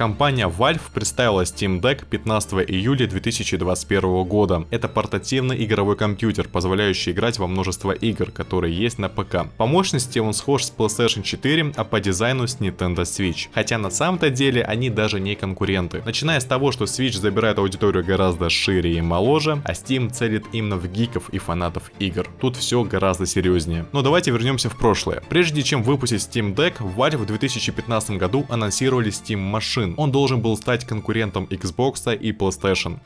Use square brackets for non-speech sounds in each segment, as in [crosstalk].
Компания Valve представила Steam Deck 15 июля 2021 года. Это портативный игровой компьютер, позволяющий играть во множество игр, которые есть на ПК. По мощности он схож с PlayStation 4, а по дизайну с Nintendo Switch. Хотя на самом-то деле они даже не конкуренты. Начиная с того, что Switch забирает аудиторию гораздо шире и моложе, а Steam целит именно в гиков и фанатов игр. Тут все гораздо серьезнее. Но давайте вернемся в прошлое. Прежде чем выпустить Steam Deck, Valve в 2015 году анонсировали Steam Machine. Он должен был стать конкурентом Xbox и PlayStation.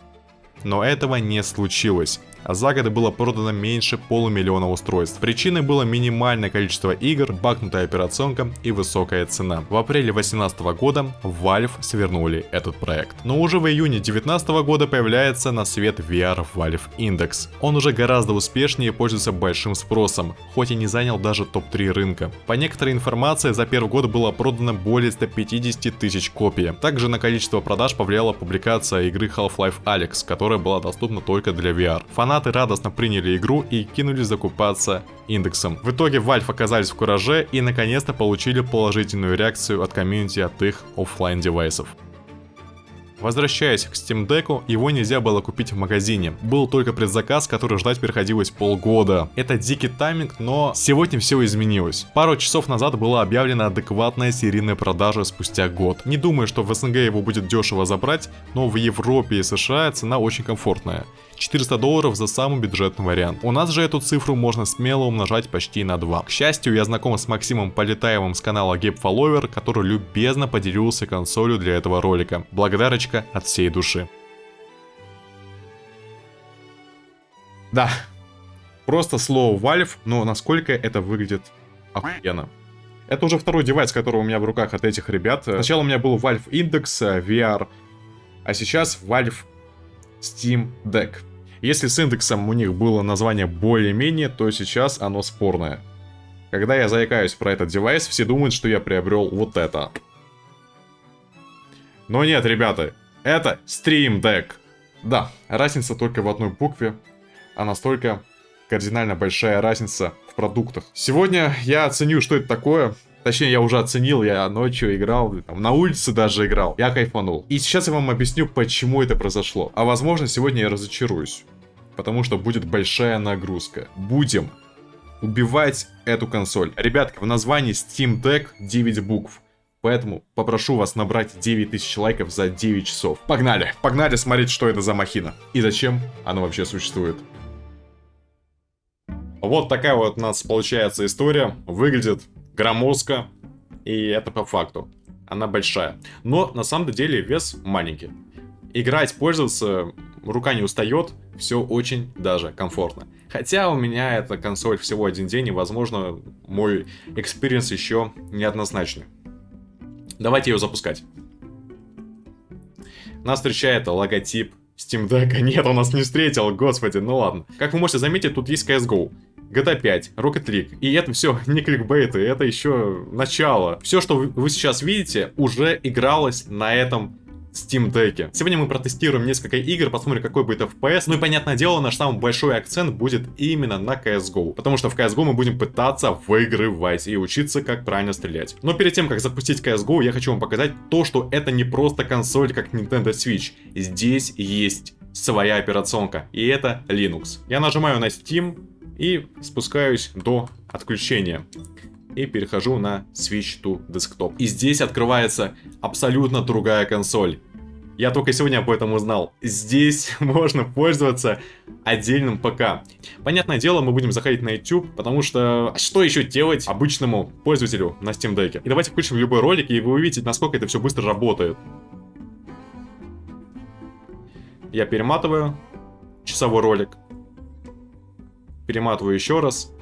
Но этого не случилось за год было продано меньше полумиллиона устройств. Причиной было минимальное количество игр, багнутая операционка и высокая цена. В апреле 2018 года Valve свернули этот проект. Но уже в июне 2019 года появляется на свет VR Valve Index. Он уже гораздо успешнее пользуется большим спросом, хоть и не занял даже топ-3 рынка. По некоторой информации, за первый год было продано более 150 тысяч копий. Также на количество продаж повлияла публикация игры Half-Life Alyx, которая была доступна только для VR. Фанаты радостно приняли игру и кинулись закупаться индексом. В итоге Valve оказались в кураже и наконец-то получили положительную реакцию от комьюнити от их офлайн девайсов. Возвращаясь к Steam Deck, его нельзя было купить в магазине. Был только предзаказ, который ждать приходилось полгода. Это дикий тайминг, но сегодня все изменилось. Пару часов назад была объявлена адекватная серийная продажа спустя год. Не думаю, что в СНГ его будет дешево забрать, но в Европе и США цена очень комфортная. 400 долларов за самый бюджетный вариант. У нас же эту цифру можно смело умножать почти на 2. К счастью, я знаком с Максимом Полетаевым с канала Game Follower, который любезно поделился консолью для этого ролика. Благодарочка от всей души. Да, просто слово Valve, но насколько это выглядит охуенно. Это уже второй девайс, который у меня в руках от этих ребят. Сначала у меня был Valve Index э, VR, а сейчас Valve Steam Deck. Если с индексом у них было название более-менее, то сейчас оно спорное. Когда я заикаюсь про этот девайс, все думают, что я приобрел вот это. Но нет, ребята, это Stream Deck. Да, разница только в одной букве, а настолько кардинально большая разница в продуктах. Сегодня я оценю, что это такое, Точнее, я уже оценил, я ночью играл, там, на улице даже играл. Я кайфанул. И сейчас я вам объясню, почему это произошло. А возможно, сегодня я разочаруюсь. Потому что будет большая нагрузка. Будем убивать эту консоль. Ребятки, в названии Steam Deck 9 букв. Поэтому попрошу вас набрать 9000 лайков за 9 часов. Погнали! Погнали смотреть, что это за махина. И зачем она вообще существует. Вот такая вот у нас получается история. Выглядит громоздко, и это по факту. Она большая. Но на самом деле вес маленький. Играть, пользоваться, рука не устает, все очень даже комфортно. Хотя у меня эта консоль всего один день, и возможно мой experience еще неоднозначный. Давайте ее запускать. Нас встречает логотип Steam Deck. [laughs] Нет, он нас не встретил, господи, ну ладно. Как вы можете заметить, тут есть CSGO. GTA 5, Rocket League. И это все [laughs] не кликбейты, это еще начало. Все, что вы сейчас видите, уже игралось на этом Steam Deck. Сегодня мы протестируем несколько игр, посмотрим, какой будет FPS. Ну и, понятное дело, наш самый большой акцент будет именно на CSGO. Потому что в CSGO мы будем пытаться выигрывать и учиться, как правильно стрелять. Но перед тем, как запустить CSGO, я хочу вам показать то, что это не просто консоль, как Nintendo Switch. Здесь есть своя операционка, и это Linux. Я нажимаю на Steam, и спускаюсь до отключения. И перехожу на Switch to Desktop. И здесь открывается абсолютно другая консоль. Я только сегодня об этом узнал. Здесь [laughs] можно пользоваться отдельным ПК. Понятное дело, мы будем заходить на YouTube, потому что что еще делать обычному пользователю на Steam Deck? И давайте включим любой ролик, и вы увидите, насколько это все быстро работает. Я перематываю часовой ролик перематываю еще раз.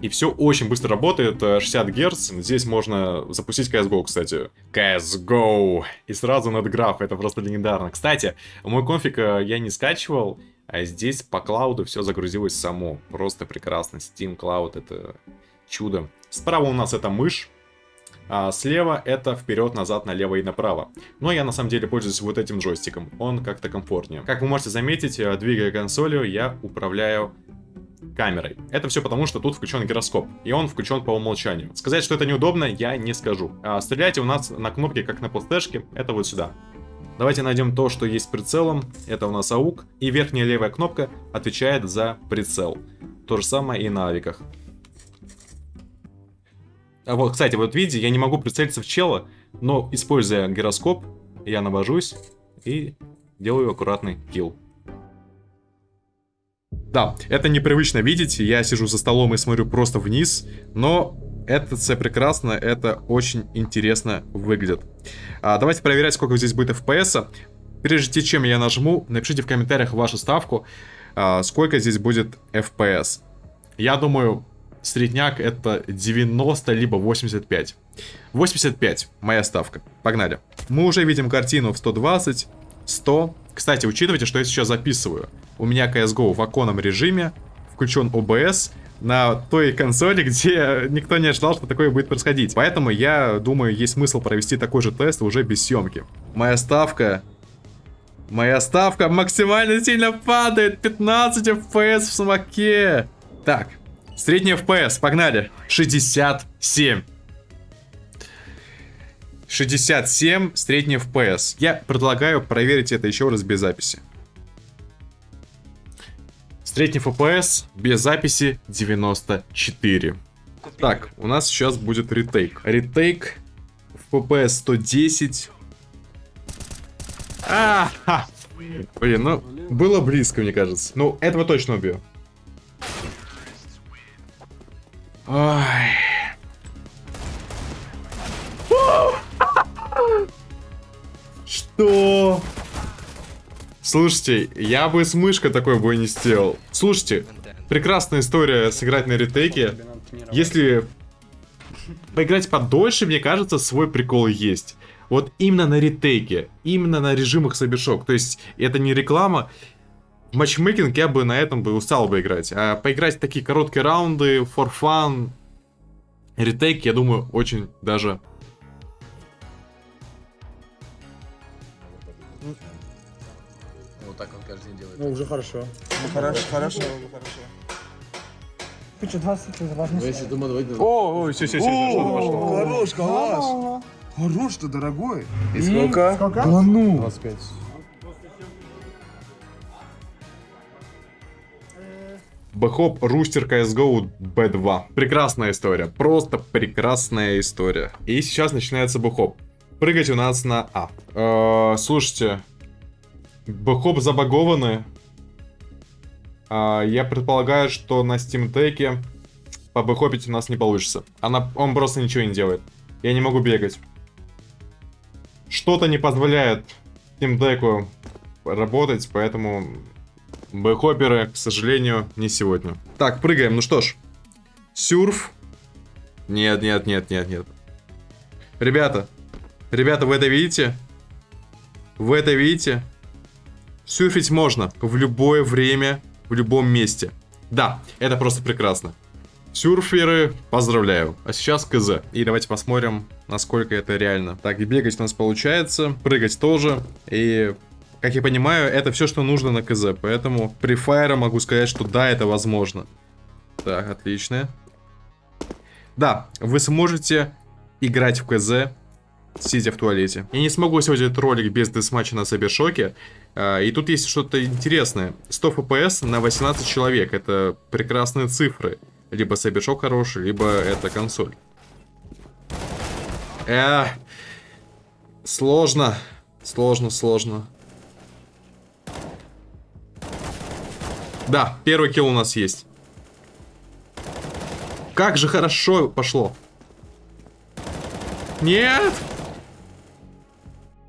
И все очень быстро работает, 60 Гц. Здесь можно запустить CSGO, кстати. CSGO! И сразу над граф, это просто легендарно. Кстати, мой конфиг э, я не скачивал, а здесь по клауду все загрузилось само. Просто прекрасно. Steam Cloud это чудо. Справа у нас это мышь. А слева это вперед, назад, налево и направо. Но я на самом деле пользуюсь вот этим джойстиком. Он как-то комфортнее. Как вы можете заметить, э, двигая консолью, я управляю камерой. Это все потому, что тут включен гироскоп, и он включен по умолчанию. Сказать, что это неудобно, я не скажу. А стрелять у нас на кнопке, как на плейстешке, это вот сюда. Давайте найдем то, что есть прицелом. Это у нас АУК. И верхняя левая кнопка отвечает за прицел. То же самое и на авиках. А вот, кстати, вот видите, я не могу прицелиться в чела, но используя гироскоп, я навожусь и делаю аккуратный килл. Да, это непривычно видеть, я сижу за столом и смотрю просто вниз, но это все прекрасно, это очень интересно выглядит. А, давайте проверять, сколько здесь будет FPS. Прежде чем я нажму, напишите в комментариях вашу ставку, а, сколько здесь будет FPS. Я думаю, средняк это 90 либо 85. 85 моя ставка. Погнали. Мы уже видим картину в 120, 100. Кстати, учитывайте, что я сейчас записываю. У меня CSGO в оконном режиме, включен OBS, на той консоли, [laughs] где никто не ожидал, что такое будет происходить. Поэтому я думаю, есть смысл провести такой же тест уже без съемки. Моя ставка... Моя ставка максимально сильно падает. 15 FPS в самоке. Так, средний FPS, погнали. 67. 67 средний FPS. Я предлагаю проверить это еще раз без записи. Средний FPS без записи 94. Так, у нас сейчас будет ретейк. Ретейк FPS 110. А, -ха. Блин, ну, было близко, мне кажется. Ну, этого точно убью. Ой. Что? Слушайте, я бы с мышкой такой бой не сделал. Слушайте, прекрасная история сыграть на ретейке. Если поиграть подольше, мне кажется, свой прикол есть. Вот именно на ретейке, именно на режимах Сабершок. То есть, это не реклама. В матчмейкинг я бы на этом бы устал бы играть. А поиграть такие короткие раунды, for fun, ретейк, я думаю, очень даже День делает. Ну, уже хорошо. Ну, хорошо, хорошо, хорошо. Хочу 20 важно. Ну, если думал, давай... О, ой, все, все, все, О, пошло. Хорош, калаш. Хорош ты, дорогой. И сколько? Сколько? Да ну. 25. Бэхоп Рустер CSGO B2. Прекрасная история. Просто прекрасная история. И сейчас начинается бэхоп. Прыгать у нас на А. Э, слушайте. Бэхоп забагованы. А, я предполагаю, что на Steam Deck побэхопить у нас не получится. Она, он просто ничего не делает. Я не могу бегать. Что-то не позволяет Steam Deck работать, поэтому бэхоперы, к сожалению, не сегодня. Так, прыгаем. Ну что ж. Сюрф. Нет, нет, нет, нет, нет. Ребята. Ребята, вы это видите? Вы это видите? Сюрфить можно в любое время, в любом месте. Да, это просто прекрасно. Сюрферы, поздравляю. А сейчас КЗ. И давайте посмотрим, насколько это реально. Так, и бегать у нас получается, прыгать тоже. И, как я понимаю, это все, что нужно на КЗ. Поэтому при фаере могу сказать, что да, это возможно. Так, отлично. Да, вы сможете играть в КЗ, сидя в туалете. Я не смогу сегодня этот ролик без десматча на Сабершоке. И тут есть что-то интересное. 100 FPS на 18 человек. Это прекрасные цифры. Либо Сабершок хороший, либо это консоль. Э, сложно. Сложно, сложно. Да, первый килл у нас есть. Как же хорошо пошло. Нет!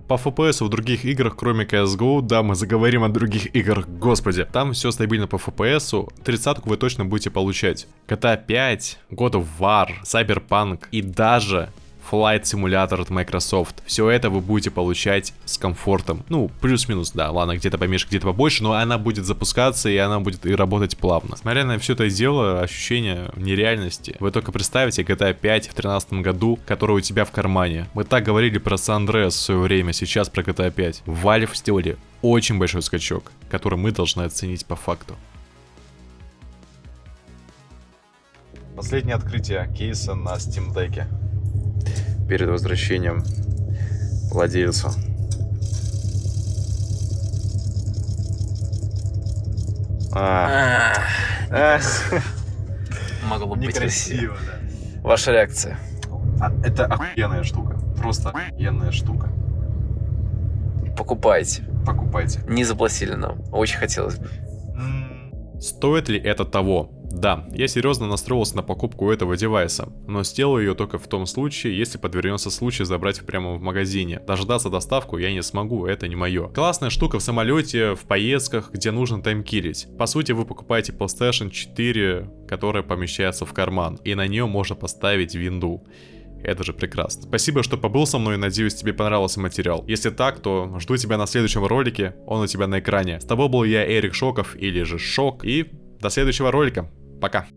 По FPS в других играх, кроме CSGO, да, мы заговорим о других играх, господи. Там все стабильно по FPS, 30 вы точно будете получать. GTA 5, God of War, Cyberpunk и даже Flight Simulator от Microsoft. Все это вы будете получать с комфортом. Ну, плюс-минус, да, ладно, где-то поменьше, где-то побольше, но она будет запускаться и она будет и работать плавно. Смотря на все это дело, ощущение нереальности. Вы только представьте GTA 5 в 2013 году, который у тебя в кармане. Мы так говорили про San Andreas в свое время, сейчас про GTA 5. Valve сделали очень большой скачок, который мы должны оценить по факту. Последнее открытие кейса на Steam Deck. Перед возвращением владельцу. А, а, [laughs] Могло быть красиво. некрасиво, да. Ваша реакция? А, Это охуенная штука. Просто охуенная штука. Покупайте. Покупайте. Не заплатили нам. Очень хотелось бы. Стоит ли это того? Да, я серьезно настроился на покупку этого девайса, но сделаю ее только в том случае, если подвернется случай забрать прямо в магазине. Дождаться доставку я не смогу, это не мое. Классная штука в самолете, в поездках, где нужно таймкилить. По сути, вы покупаете PlayStation 4, которая помещается в карман, и на нее можно поставить винду. Это же прекрасно. Спасибо, что побыл со мной, надеюсь, тебе понравился материал. Если так, то жду тебя на следующем ролике, он у тебя на экране. С тобой был я, Эрик Шоков, или же Шок, и до следующего ролика. Пока.